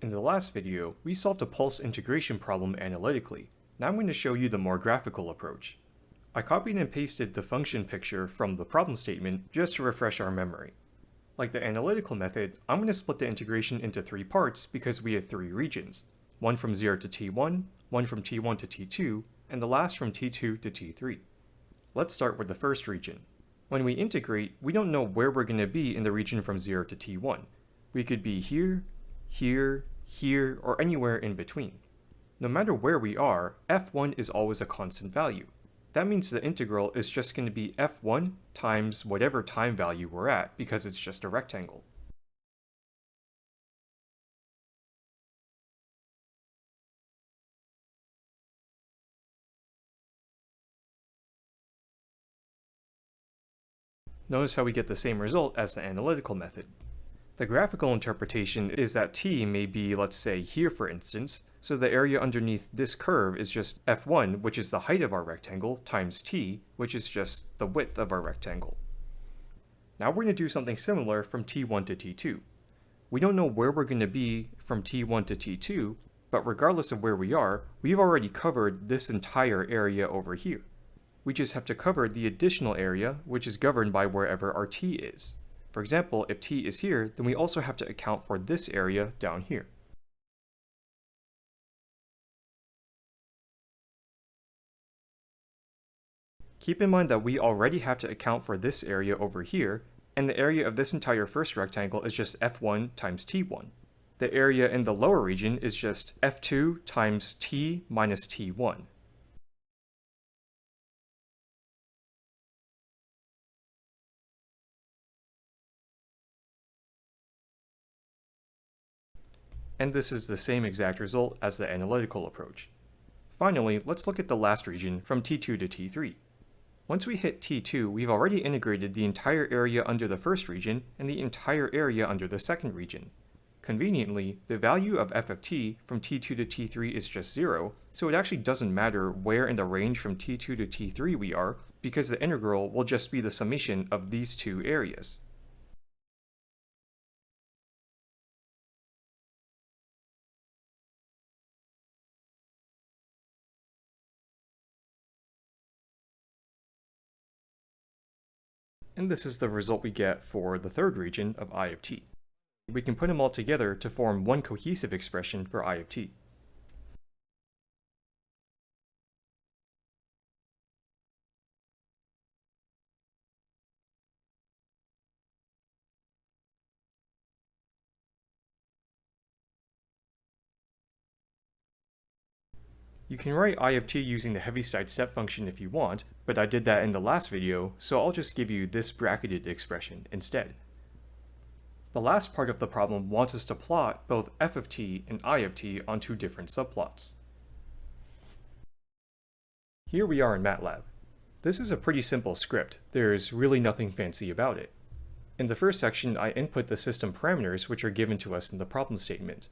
In the last video, we solved a pulse integration problem analytically. Now I'm going to show you the more graphical approach. I copied and pasted the function picture from the problem statement just to refresh our memory. Like the analytical method, I'm going to split the integration into three parts because we have three regions. One from 0 to t1, one from t1 to t2, and the last from t2 to t3. Let's start with the first region. When we integrate, we don't know where we're going to be in the region from 0 to t1. We could be here, here, here, or anywhere in between. No matter where we are, f1 is always a constant value. That means the integral is just going to be f1 times whatever time value we're at because it's just a rectangle. Notice how we get the same result as the analytical method. The graphical interpretation is that t may be, let's say, here for instance, so the area underneath this curve is just f1, which is the height of our rectangle, times t, which is just the width of our rectangle. Now we're going to do something similar from t1 to t2. We don't know where we're going to be from t1 to t2, but regardless of where we are, we've already covered this entire area over here. We just have to cover the additional area, which is governed by wherever our t is. For example, if t is here, then we also have to account for this area down here. Keep in mind that we already have to account for this area over here, and the area of this entire first rectangle is just f1 times t1. The area in the lower region is just f2 times t minus t1. And this is the same exact result as the analytical approach. Finally, let's look at the last region from T2 to T3. Once we hit T2, we've already integrated the entire area under the first region and the entire area under the second region. Conveniently, the value of f of t from T2 to T3 is just 0, so it actually doesn't matter where in the range from T2 to T3 we are, because the integral will just be the summation of these two areas. And this is the result we get for the third region of I of t. We can put them all together to form one cohesive expression for I of t. You can write I of t using the Heaviside step function if you want, but I did that in the last video, so I'll just give you this bracketed expression instead. The last part of the problem wants us to plot both f of t and I of t on two different subplots. Here we are in MATLAB. This is a pretty simple script, there's really nothing fancy about it. In the first section I input the system parameters which are given to us in the problem statement,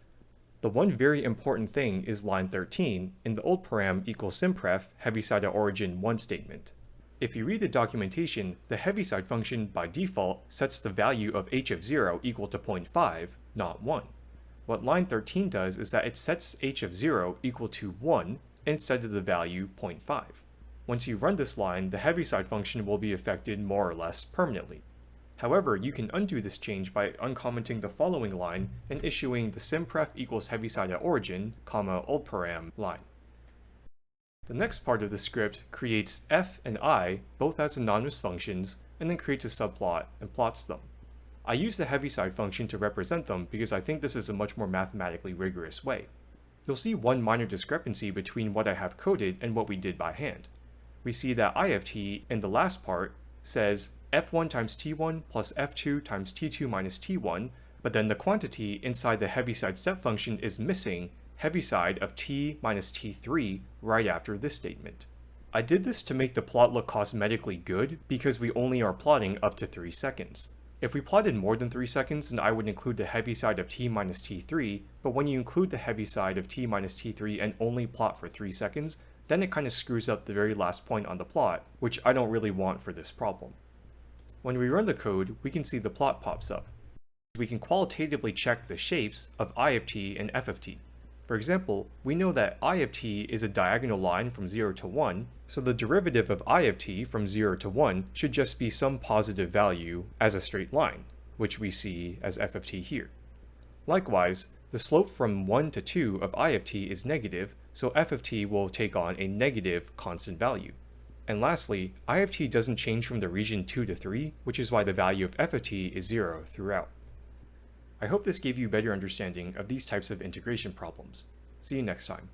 the one very important thing is line 13 in the old param equals sympref heaviside origin 1 statement. If you read the documentation, the heaviside function by default sets the value of h of 0 equal to 0.5, not 1. What line 13 does is that it sets h of 0 equal to 1 instead of the value 0.5. Once you run this line, the heaviside function will be affected more or less permanently. However, you can undo this change by uncommenting the following line and issuing the sympref equals heaviside at origin, comma oldparam line. The next part of the script creates f and i both as anonymous functions and then creates a subplot and plots them. I use the heaviside function to represent them because I think this is a much more mathematically rigorous way. You'll see one minor discrepancy between what I have coded and what we did by hand. We see that ift in the last part says f1 times t1 plus f2 times t2 minus t1, but then the quantity inside the heaviside step function is missing heaviside of t minus t3 right after this statement. I did this to make the plot look cosmetically good because we only are plotting up to 3 seconds. If we plotted more than 3 seconds then I would include the heaviside of t minus t3, but when you include the heaviside of t minus t3 and only plot for 3 seconds, then it kind of screws up the very last point on the plot, which I don't really want for this problem. When we run the code, we can see the plot pops up. we can qualitatively check the shapes of I of t and f of t. For example, we know that I of t is a diagonal line from 0 to 1, so the derivative of I of t from 0 to 1 should just be some positive value as a straight line, which we see as f of t here. Likewise, the slope from 1 to 2 of I of t is negative, so f of t will take on a negative constant value. And lastly, I of t doesn't change from the region 2 to 3, which is why the value of f of t is 0 throughout. I hope this gave you better understanding of these types of integration problems. See you next time.